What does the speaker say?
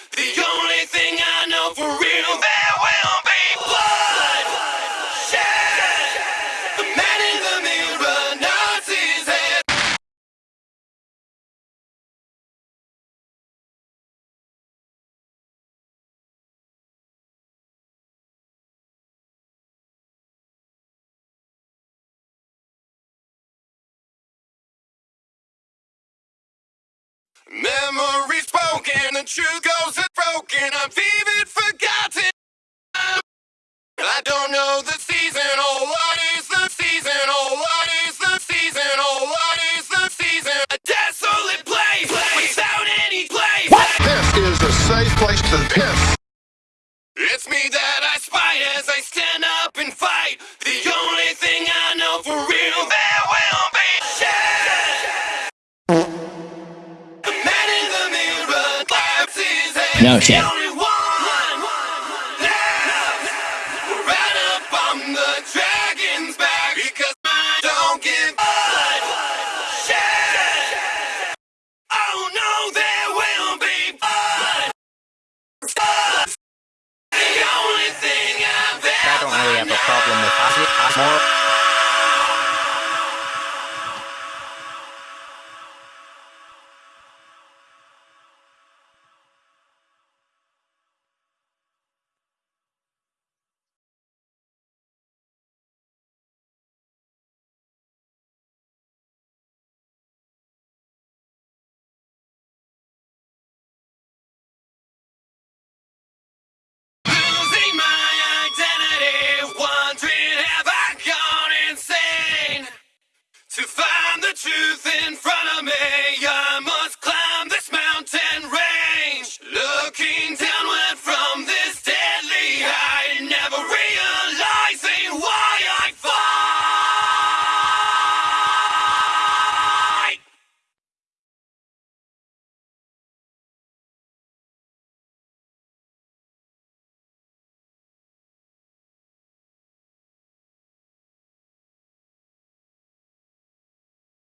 The only thing I know for real, there will be blood. Shed. The man in the mirror nods his head. Memories broken, the truth goes unbroken. I'm vivid, forgotten. I don't know the season. Oh, what is the season? Oh, what is the season? Oh, what is the season? A desolate place without any place. What? This is a safe place to piss. It's me that I spy as I stand up and thing I've I don't really have a problem with. More truth in front of me,